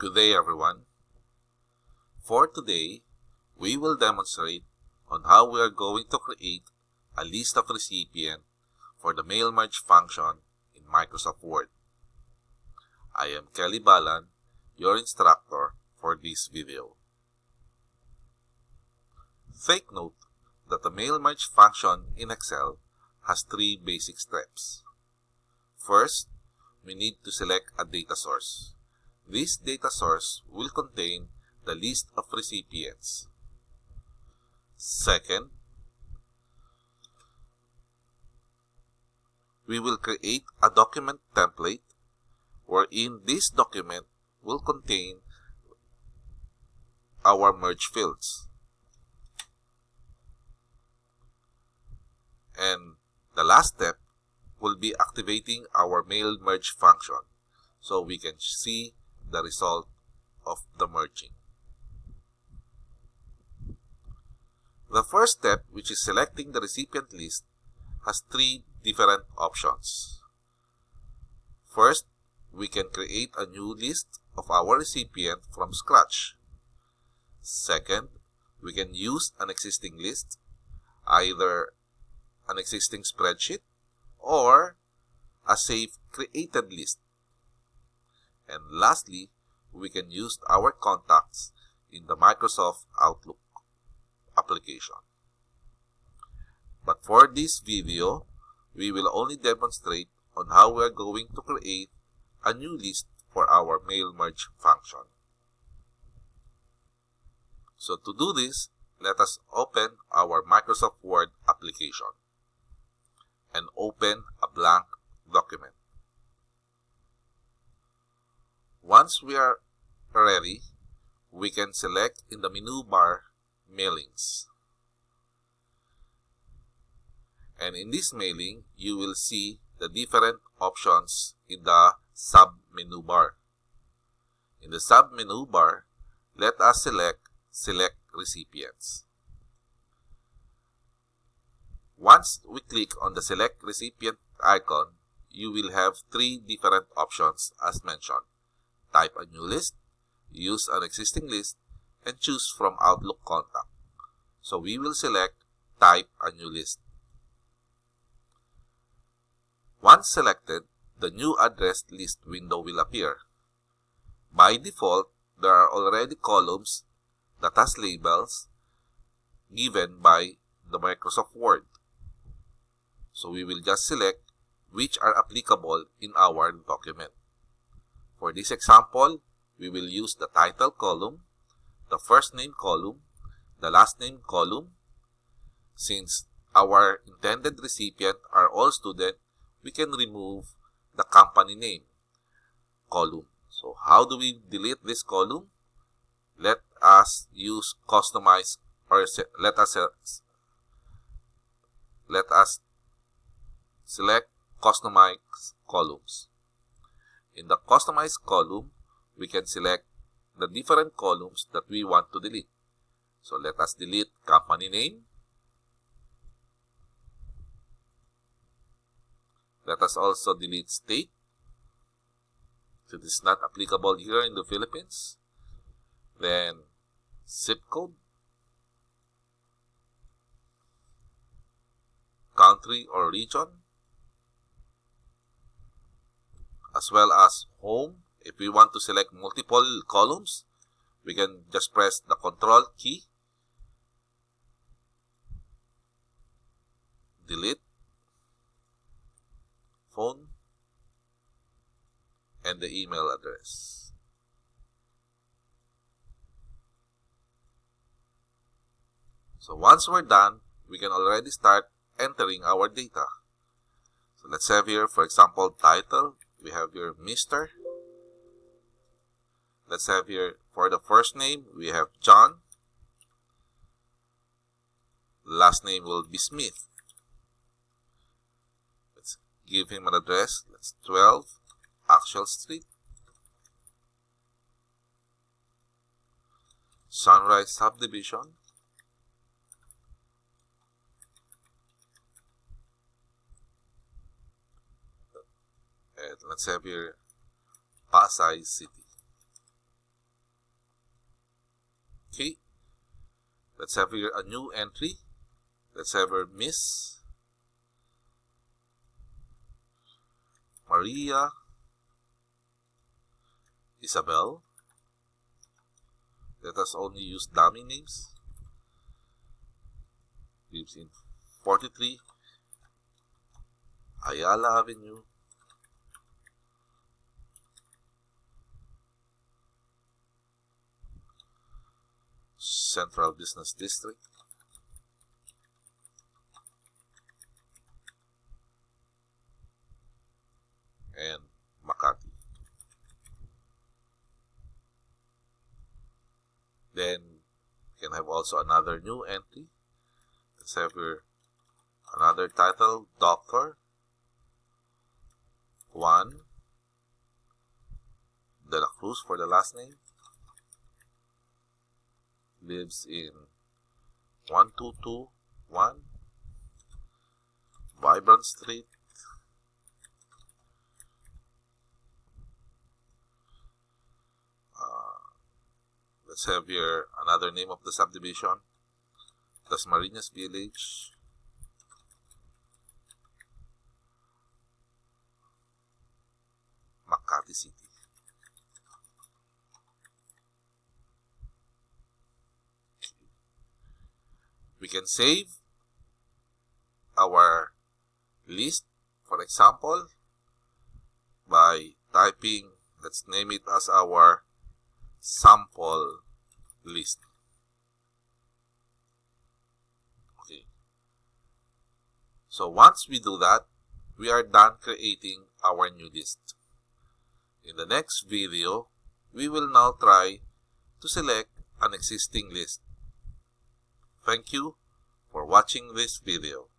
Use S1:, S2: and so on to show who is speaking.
S1: Good day everyone. For today, we will demonstrate on how we are going to create a list of recipient for the mail merge function in Microsoft Word. I am Kelly Balan, your instructor for this video. Take note that the mail merge function in Excel has three basic steps. First, we need to select a data source. This data source will contain the list of recipients. Second, we will create a document template wherein this document will contain our merge fields. And the last step will be activating our mail merge function so we can see the result of the merging. The first step, which is selecting the recipient list, has three different options. First, we can create a new list of our recipient from scratch. Second, we can use an existing list, either an existing spreadsheet or a safe created list. And lastly, we can use our contacts in the Microsoft Outlook application. But for this video, we will only demonstrate on how we are going to create a new list for our mail merge function. So to do this, let us open our Microsoft Word application and open a blank document. Once we are ready, we can select in the menu bar Mailings. And in this mailing, you will see the different options in the sub-menu bar. In the sub-menu bar, let us select Select Recipients. Once we click on the Select Recipient icon, you will have three different options as mentioned. Type a new list, use an existing list, and choose from Outlook Contact. So we will select Type a new list. Once selected, the new address list window will appear. By default, there are already columns that has labels given by the Microsoft Word. So we will just select which are applicable in our document. For this example, we will use the title column, the first name column, the last name column. Since our intended recipient are all students, we can remove the company name column. So how do we delete this column? Let us use customize or let us let us select customize columns. In the customize column, we can select the different columns that we want to delete. So let us delete company name. Let us also delete state. It is not applicable here in the Philippines. Then zip code. Country or region. As well as home. If we want to select multiple columns, we can just press the control key delete phone and the email address. So once we're done, we can already start entering our data. So let's have here, for example, title. We have here Mr. Let's have here, for the first name, we have John. Last name will be Smith Let's give him an address. That's 12 Axel Street. Sunrise Subdivision. Let's have here Pasay City. Okay. Let's have here a new entry. Let's have her Miss Maria Isabel. Let us only use dummy names. Lives in 43 Ayala Avenue, Central Business District. and Makati. Then you can have also another new entry. Let's have here another title, Doctor. Juan De La Cruz for the last name. Lives in 1221 Vibrant Street. Uh, let's have here another name of the subdivision. Dasmariñas Village. Makati City. Can save our list, for example, by typing, let's name it as our sample list. Okay. So once we do that, we are done creating our new list. In the next video, we will now try to select an existing list. Thank you for watching this video.